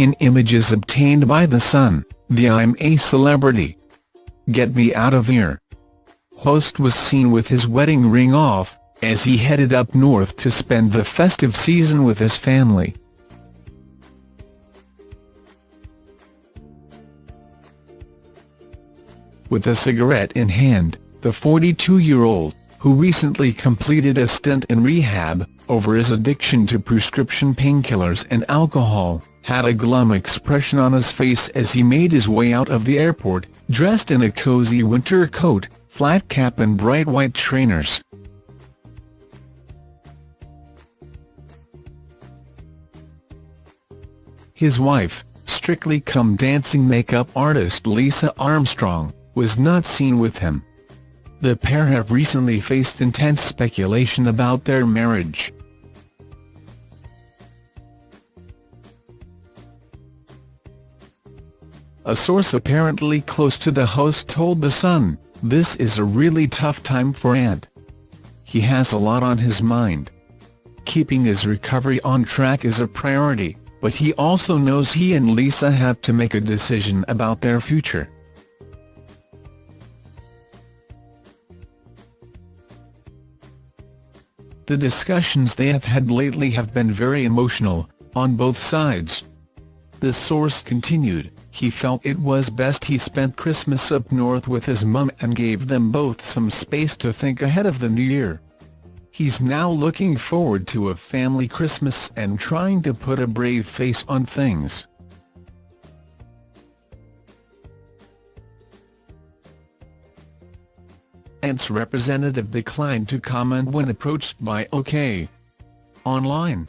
In images obtained by The Sun, the I'm a Celebrity. Get Me Out of Here. Host was seen with his wedding ring off, as he headed up north to spend the festive season with his family. With a cigarette in hand, the 42-year-old, who recently completed a stint in rehab, over his addiction to prescription painkillers and alcohol, had a glum expression on his face as he made his way out of the airport, dressed in a cozy winter coat, flat cap and bright white trainers. His wife, Strictly Come Dancing makeup artist Lisa Armstrong, was not seen with him. The pair have recently faced intense speculation about their marriage. A source apparently close to the host told The Sun, this is a really tough time for Ant. He has a lot on his mind. Keeping his recovery on track is a priority, but he also knows he and Lisa have to make a decision about their future. The discussions they have had lately have been very emotional, on both sides. The source continued, he felt it was best he spent Christmas up north with his mum and gave them both some space to think ahead of the new year. He's now looking forward to a family Christmas and trying to put a brave face on things. Ant's representative declined to comment when approached by OK! Online.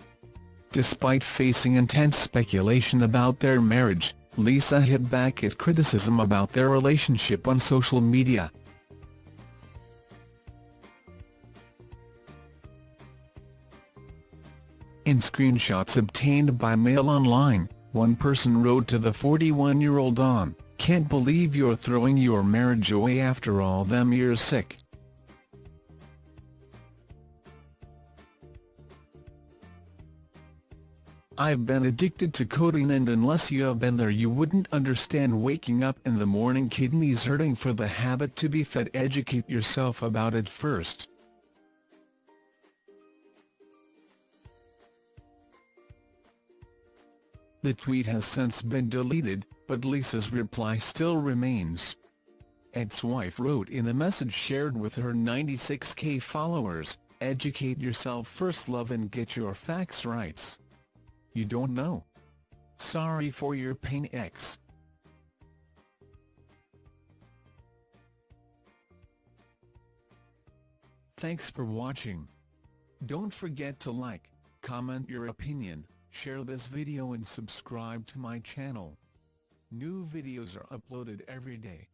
Despite facing intense speculation about their marriage, Lisa hit back at criticism about their relationship on social media. In screenshots obtained by Mail Online, one person wrote to the 41-year-old on, can't believe you're throwing your marriage away after all them years sick. I've been addicted to codeine and unless you have been there you wouldn't understand waking up in the morning kidneys hurting for the habit to be fed educate yourself about it first. The tweet has since been deleted, but Lisa's reply still remains. Ed's wife wrote in a message shared with her 96k followers, educate yourself first love and get your facts right. You don't know. Sorry for your pain X. Thanks for watching. Don't forget to like, comment your opinion, share this video and subscribe to my channel. New videos are uploaded every day.